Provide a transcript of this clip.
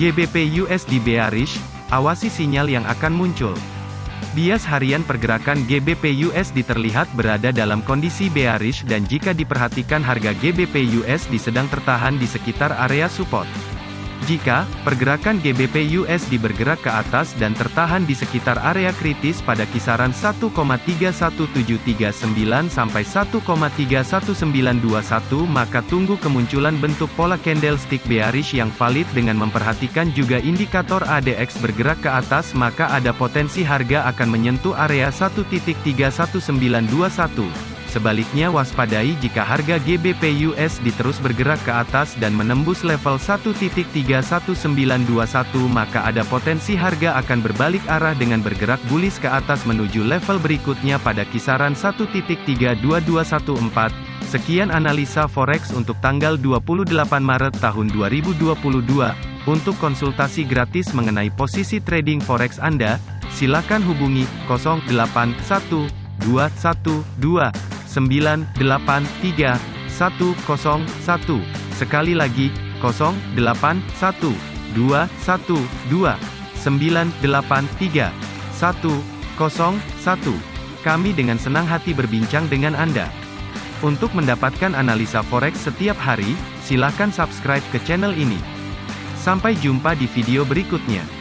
GBP USD bearish, awasi sinyal yang akan muncul. Bias harian pergerakan GBP USD terlihat berada dalam kondisi bearish dan jika diperhatikan harga GBP USD sedang tertahan di sekitar area support. Jika pergerakan GBP USD bergerak ke atas dan tertahan di sekitar area kritis pada kisaran 1,31739 sampai 1,31921 maka tunggu kemunculan bentuk pola candlestick bearish yang valid dengan memperhatikan juga indikator ADX bergerak ke atas maka ada potensi harga akan menyentuh area 1.31921. Sebaliknya waspadai jika harga GBP USD terus bergerak ke atas dan menembus level 1.31921 maka ada potensi harga akan berbalik arah dengan bergerak bullish ke atas menuju level berikutnya pada kisaran 1.32214. Sekian analisa forex untuk tanggal 28 Maret tahun 2022. Untuk konsultasi gratis mengenai posisi trading forex Anda, silakan hubungi 081212 983 101. Sekali lagi, 081 212 983 101. Kami dengan senang hati berbincang dengan Anda. Untuk mendapatkan analisa forex setiap hari, silakan subscribe ke channel ini. Sampai jumpa di video berikutnya.